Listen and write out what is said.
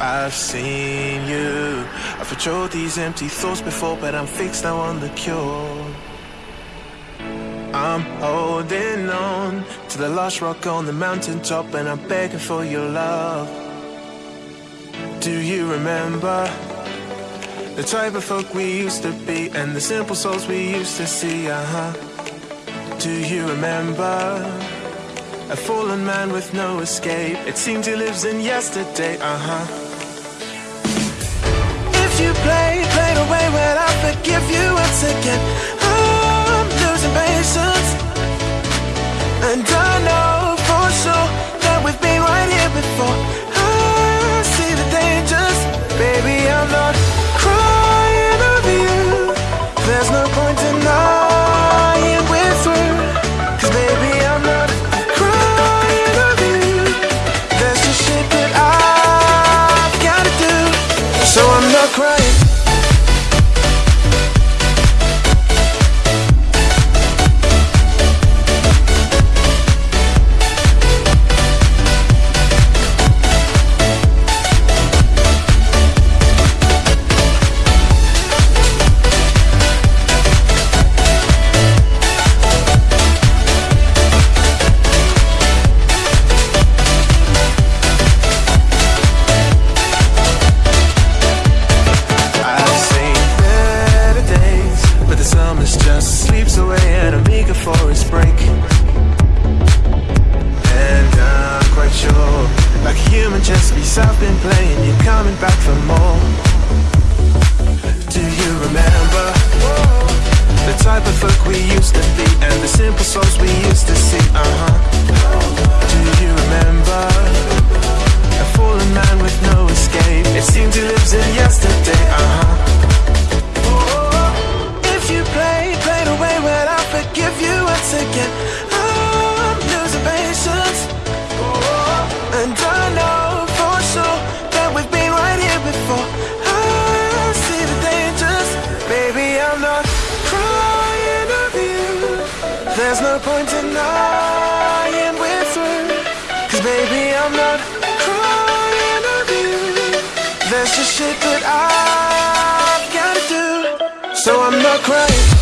I've seen you. I've patrolled these empty thoughts before, but I'm fixed now on the cure. I'm holding on to the last rock on the mountaintop, and I'm begging for your love. Do you remember the type of folk we used to be, and the simple souls we used to see? Uh huh. Do you remember? A fallen man with no escape. It seems he lives in yesterday, uh huh you play, play the way when I forgive you once again been playing, you're coming back for more. Do you remember The type of folk we used to be And the simple souls we used to see, uh-huh There's no point denying we're through. Cause baby, I'm not crying over you. There's just shit that I've gotta do. So I'm not crying